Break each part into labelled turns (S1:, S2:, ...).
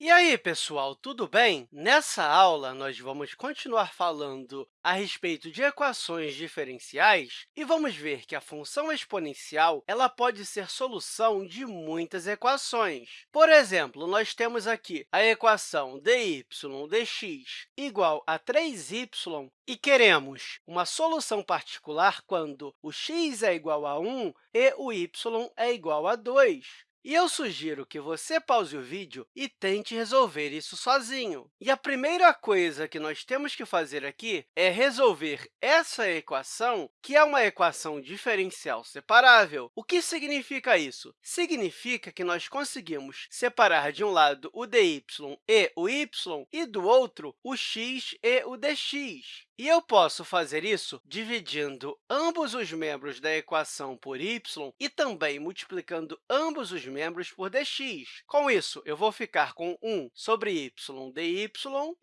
S1: E aí, pessoal, tudo bem? Nessa aula, nós vamos continuar falando a respeito de equações diferenciais e vamos ver que a função exponencial ela pode ser solução de muitas equações. Por exemplo, nós temos aqui a equação dy dx igual a 3y e queremos uma solução particular quando o x é igual a 1 e o y é igual a 2. E eu sugiro que você pause o vídeo e tente resolver isso sozinho. E a primeira coisa que nós temos que fazer aqui é resolver essa equação, que é uma equação diferencial separável. O que significa isso? Significa que nós conseguimos separar de um lado o dy e o y e do outro o x e o dx. E eu posso fazer isso dividindo ambos os membros da equação por y e também multiplicando ambos os membros por dx. Com isso, eu vou ficar com 1 sobre y dy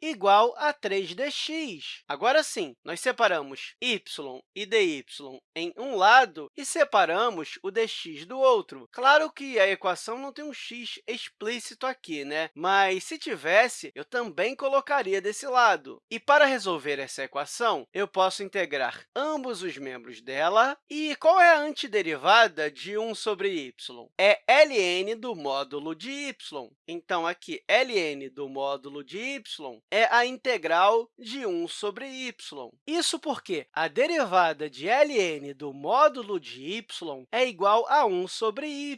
S1: igual a 3dx. Agora sim, nós separamos y e dy em um lado e separamos o dx do outro. Claro que a equação não tem um x explícito aqui, né? mas se tivesse, eu também colocaria desse lado. E para resolver essa equação, eu posso integrar ambos os membros dela. E qual é a antiderivada de 1 sobre y? É ln do módulo de y. Então, aqui, ln do módulo de y é a integral de 1 sobre y. Isso porque a derivada de ln do módulo de y é igual a 1 sobre y.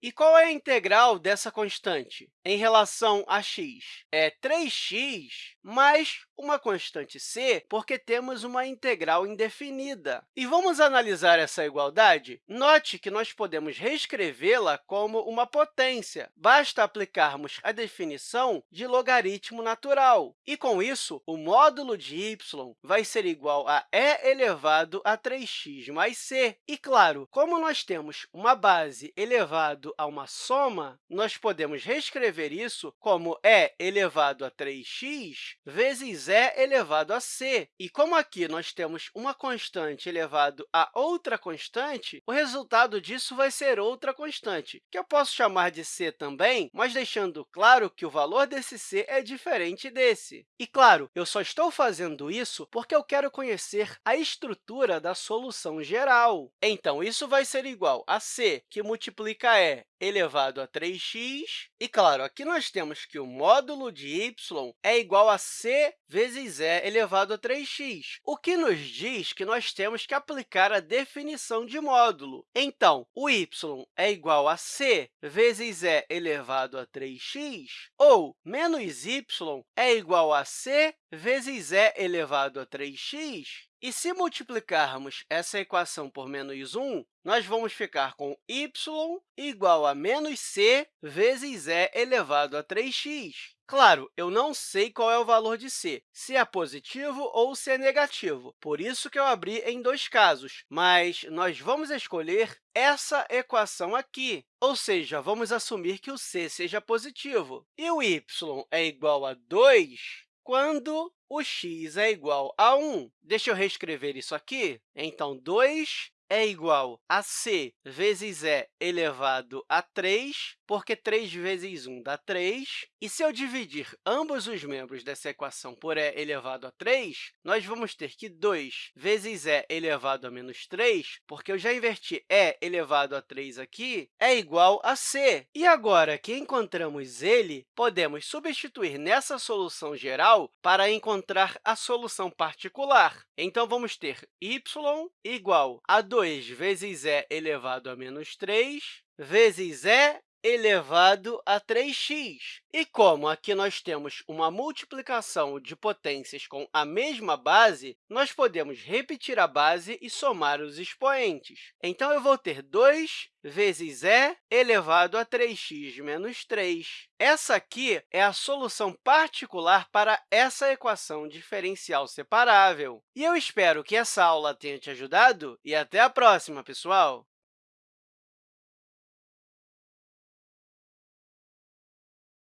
S1: E qual é a integral dessa constante em relação a x? É 3x mais uma constante c, porque temos uma integral indefinida. E vamos analisar essa igualdade? Note que nós podemos reescrevê-la como uma potência. Basta aplicarmos a definição de logaritmo natural. E, com isso, o módulo de y vai ser igual a e elevado a 3x mais c. E, claro, como nós temos uma base elevado a uma soma, nós podemos reescrever isso como e elevado a 3x vezes e elevado a c. E como aqui nós temos uma constante elevado a outra constante, o resultado disso vai ser outra constante, que eu posso chamar de c também, mas deixando claro que o valor desse c é diferente desse. E, claro, eu só estou fazendo isso porque eu quero conhecer a estrutura da solução geral. Então, isso vai ser igual a c, que multiplica e elevado a 3x. E, claro, aqui nós temos que o módulo de y é igual a c vezes e elevado a 3x, o que nos diz que nós temos que aplicar a definição de módulo. Então, o y é igual a c vezes e elevado a 3x, ou menos y é igual a c vezes e elevado a 3x. E se multiplicarmos essa equação por menos 1, nós vamos ficar com y igual a menos c vezes e elevado a 3x. Claro, eu não sei qual é o valor de c, se é positivo ou se é negativo, por isso que eu abri em dois casos, mas nós vamos escolher essa equação aqui, ou seja, vamos assumir que o c seja positivo. E o y é igual a 2 quando o x é igual a 1. Deixa eu reescrever isso aqui. Então, 2 é igual a c vezes e elevado a 3, porque 3 vezes 1 dá 3. E se eu dividir ambos os membros dessa equação por e elevado a 3, nós vamos ter que 2 vezes e elevado a menos 3, porque eu já inverti e elevado a 3 aqui, é igual a c. E agora que encontramos ele, podemos substituir nessa solução geral para encontrar a solução particular. Então, vamos ter y igual a 2 vezes e elevado a menos 3 vezes e elevado a 3x. E como aqui nós temos uma multiplicação de potências com a mesma base, nós podemos repetir a base e somar os expoentes. Então, eu vou ter 2 vezes e elevado a 3x menos 3. Essa aqui é a solução particular para essa equação diferencial separável. E eu espero que essa aula tenha te ajudado e até a próxima, pessoal!